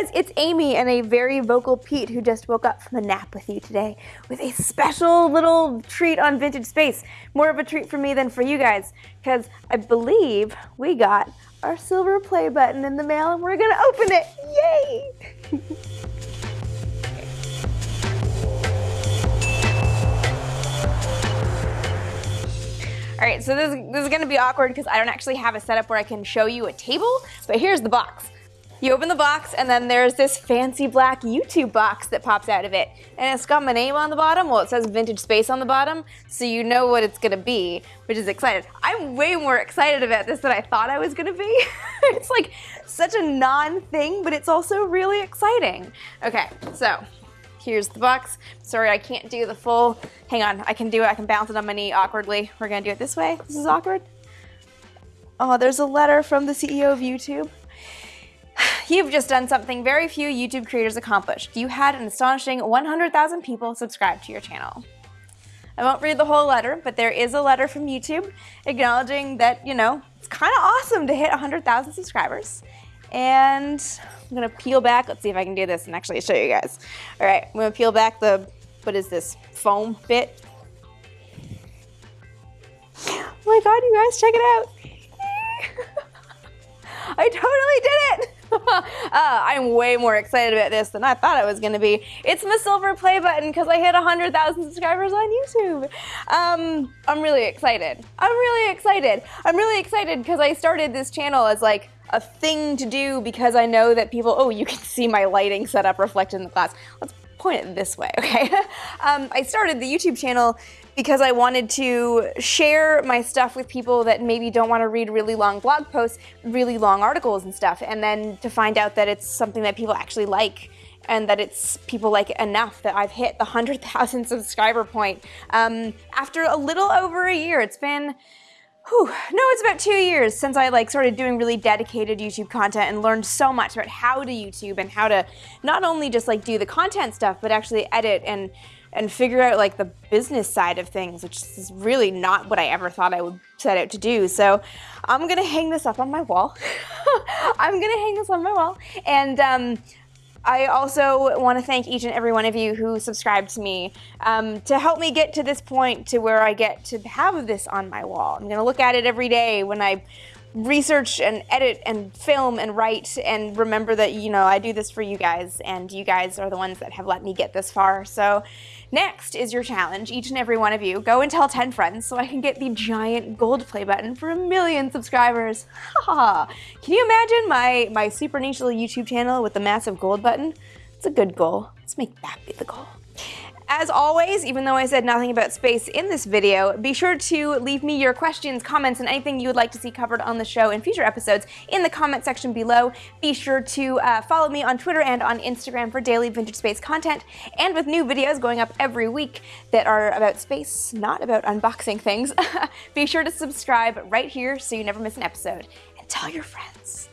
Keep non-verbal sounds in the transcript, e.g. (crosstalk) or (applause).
guys, it's Amy and a very vocal Pete who just woke up from a nap with you today with a special little treat on Vintage Space. More of a treat for me than for you guys, because I believe we got our silver play button in the mail and we're gonna open it. Yay! (laughs) All right, so this, this is gonna be awkward because I don't actually have a setup where I can show you a table, but here's the box. You open the box and then there's this fancy black YouTube box that pops out of it. And it's got my name on the bottom. Well, it says Vintage Space on the bottom, so you know what it's gonna be, which is excited. I'm way more excited about this than I thought I was gonna be. (laughs) it's like such a non-thing, but it's also really exciting. Okay, so here's the box. Sorry, I can't do the full, hang on, I can do it, I can bounce it on my knee awkwardly. We're gonna do it this way. This is awkward. Oh, there's a letter from the CEO of YouTube. You've just done something very few YouTube creators accomplished. You had an astonishing 100,000 people subscribe to your channel. I won't read the whole letter, but there is a letter from YouTube acknowledging that, you know, it's kind of awesome to hit 100,000 subscribers. And I'm gonna peel back. Let's see if I can do this and actually show you guys. All right, I'm gonna peel back the, what is this, foam bit. Oh my God, you guys, check it out. (laughs) I totally did it. (laughs) uh, I'm way more excited about this than I thought I was going to be. It's my silver play button because I hit 100,000 subscribers on YouTube. Um, I'm really excited. I'm really excited. I'm really excited because I started this channel as like a thing to do because I know that people, oh, you can see my lighting setup reflected in the glass. Let's point it this way, (laughs) okay? um, I started the YouTube channel because I wanted to share my stuff with people that maybe don't want to read really long blog posts, really long articles and stuff, and then to find out that it's something that people actually like and that it's people like enough that I've hit the 100,000 (laughs) subscriber point um, after a little over a year. It's been Whew, no, it's about two years since I like started doing really dedicated YouTube content and learned so much about how to YouTube and how to not only just like do the content stuff, but actually edit and and figure out like the business side of things, which is really not what I ever thought I would set out to do. So I'm gonna hang this up on my wall. (laughs) I'm gonna hang this on my wall and um, I also want to thank each and every one of you who subscribed to me um, to help me get to this point to where I get to have this on my wall. I'm going to look at it every day when I research and edit and film and write and remember that, you know, I do this for you guys and you guys are the ones that have let me get this far. So next is your challenge, each and every one of you. Go and tell 10 friends so I can get the giant gold play button for a million subscribers. (laughs) Ha! Can you imagine my, my super niche little YouTube channel with the massive gold button? It's a good goal. Let's make that be the goal. As always, even though I said nothing about space in this video, be sure to leave me your questions, comments, and anything you would like to see covered on the show in future episodes in the comment section below. Be sure to uh, follow me on Twitter and on Instagram for daily vintage space content, and with new videos going up every week that are about space, not about unboxing things. (laughs) be sure to subscribe right here so you never miss an episode, and tell your friends.